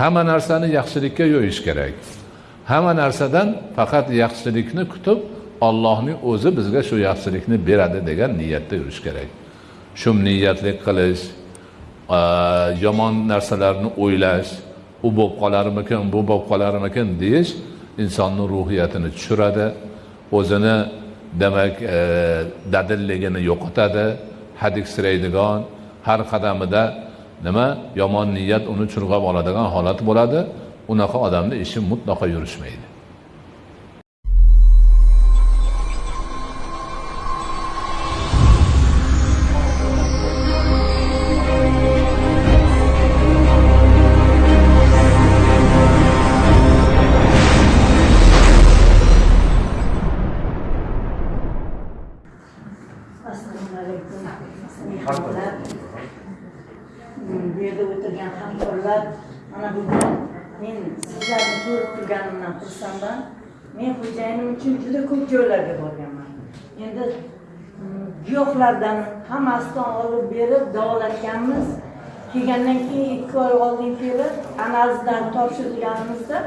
hamma narsani yaxshilikka yo'yish kerak. Hamma narsadan faqat yaxshilikni kutib ollohning o'zi bizga shu yaxshilikni beradi degan niyatda yurish kerak. Shum niyatlik qilish yomon narsalarni o'ylash u bo'lib qolarmikin bu bo'lib qolarmikin deyish insonni ruhiyatini tushiradi o'zini demak e, dadilligini yo'qotadi. Hadiksiraydigan har qadamida nima? Yomon niyat uni churg'ab oladigan holat bo'ladi. Unaqa odamni ishi mutlaqo yurishmaydi. Mana bugun men sizlarni ko'rib turganimdan xursandman. Men xo'jayinim uchun juda ko'p joylarga borganman. Endi mm, giyohlardan hammasidan olib berib davolatganmiz. Kelgandan keyin ikki oy oldin kelib analizlar topshirganimizda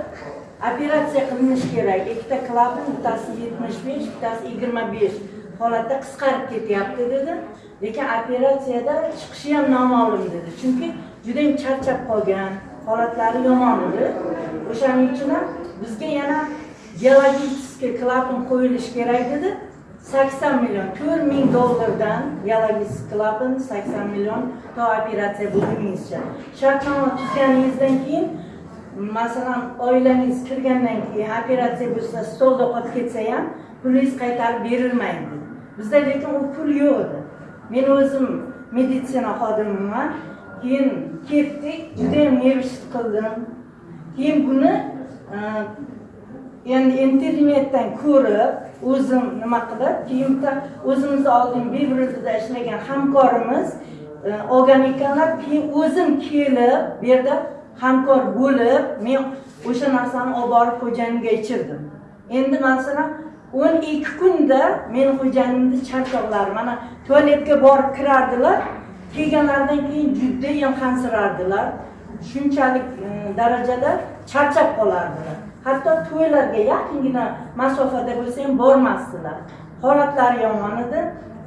operatsiya qilinishi kerak. Ikkita klapan bittasi yetmish besh bittasi yigirma besh. Holatda qisqarib ketyapti dedi. Lekin operatsiyada chiqishi ham noma'lum dedi. Chunki judayam charchab qolgan holatlari yomon edi. O'shaning uchun ham bizga yana biologический klapan qo'yilishi kerak dedi. sakson million to'rt ming dollardan biologический klapan sakson million to operatsiya bo'lguningizcha shartnoma tuzganingizdan keyin masalan oilangiz kirgandan keyin operatsiya bo'lsa stolda qolib ketsa ham pulingiz qaytarib berilmaydi. Bizda lekin u pul yo'q. Edi men o'zim meditsina xodimiman. Keyin ketdik judayam nervishit qildim. Keyin buni e, endi internetdan ko'rib o'zim nima qilib keyin bitta o'zimizni oldin bebrudida ishlagan hamkorimiz e, olgan ekanlar. Keyin o'zim kelib bu yerda hamkor bo'lib men o'sha narsani olib borib xo'jayinga ichirdim. Endi masalan o'n ikki kunda meni xo'jayinimni charchoqlari mana tualetga borib kirardilar. Kelganlaridan keyin judayam hansirardilar. Shunchalik mm, darajada charchab qolardilar. Hatto to'ylarga yaqingina masofada bo'lsa ham bormasdilar. Holatlari yomon edi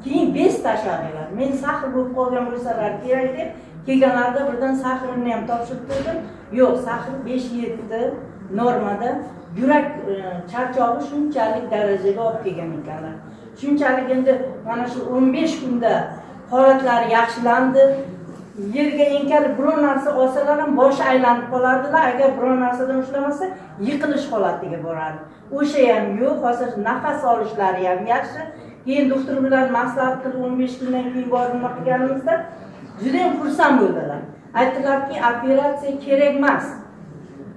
keyin bez tashladilar. Men sahr bo'lib qolgan bo'lsalar kerak deb kelganlarida birdan sahrini ham topshirib qo'ydim. Yo'q sahr besh yetti normada yurak e, charchog'i shunchalik darajaga olib kelgan ekanlar. Shunchalik endi mana shu o'n besh kunda holatlari yaxshilandi. Yerga enkalib biror narsa olsalar ham boshi aylanib qolardilar. Agar biror narsadan ushlamasa yiqilish holatiga borardi o'sha ham yo'q. Hozir nafas olishlari ham yaxshi. Keyin doktor bilan maslahat qilib o'n besh kundan keyin borib nima qilganimizda judayam xursand bo'ldilar. Aytdilarki operatsiya kerak emas.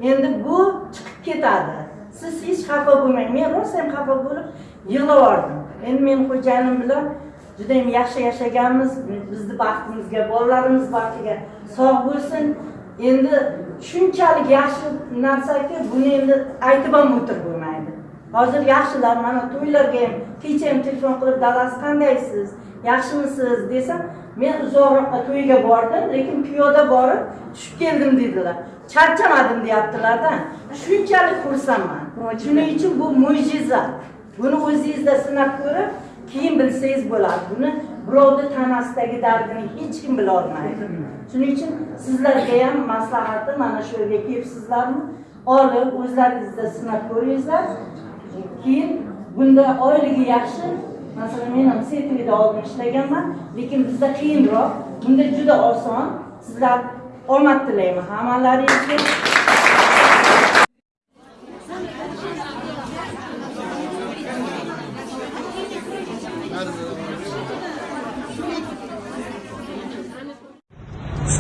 Endi bu chiqib ketadi. Siz hech xafa bo'lmang. Men rosa ham xafa bo'lib yig'lavordim endi men xo'jayinim bilan judayam yaxshi yashaganmiz. Bizni baxtimizga bolalarimiz baxtiga sog' bo'lsin. Endi shunchalik yaxshi narsaki buni endi aytib ham o'tirib bo'lmaydi. Hozir yaxshilar. Mana to'ylarga ham kecha ham telefon qilib dadasi qandaysiz? Yaxshimisiz desam men uzoqroqqa to'yga bordim lekin piyoda borib tushib keldim dedilar. Charchamadim deyaptilarda. Shunchalik xursandman. Shuning uchun bu mo'jiza. Buni o'zingizda sinab ko'rib keyin bilsangiz bo'ladi. Buni birovni tanasidagi dardini hech kim bilolmaydi shuning uchun sizlarga ham maslahatim mana shu yerga kelibsizlarmi? Olib o'zlaringizda sinab ko'ringizlar. Keyin bunda oyligi yaxshi masalan men ham setvida oldin ishlaganman lekin bizda qiyinroq bunda juda oson sizlar omad tilayman hammalaringizga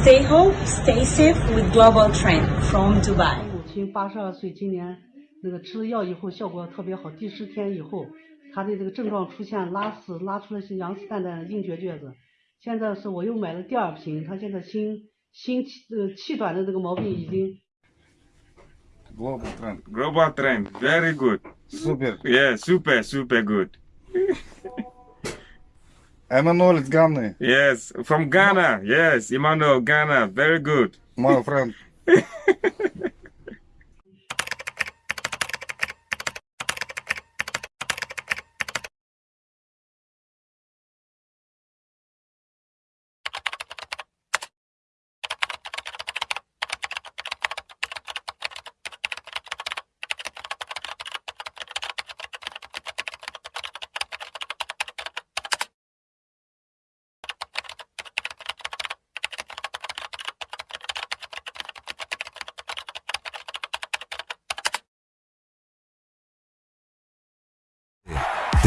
Stay home, stay safe with Global Trend from Dubai. 母亲八十二岁，今年 那个吃了药以后效果特别好，第十天以后，她的这个症状出现拉屎，拉出来是羊屎蛋蛋的硬结橛子。现在是我又买了第二瓶，她现在心心气呃气短的这个毛病已经 Global trend. Global trend, very good. Super. Yeah, super, super good. Emmanuel is Ghana. Yes, from Ghana. Yes, Emmanuel, Ghana, very good. My friend.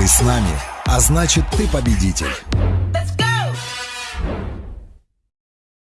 С нами, а значит ты победитель.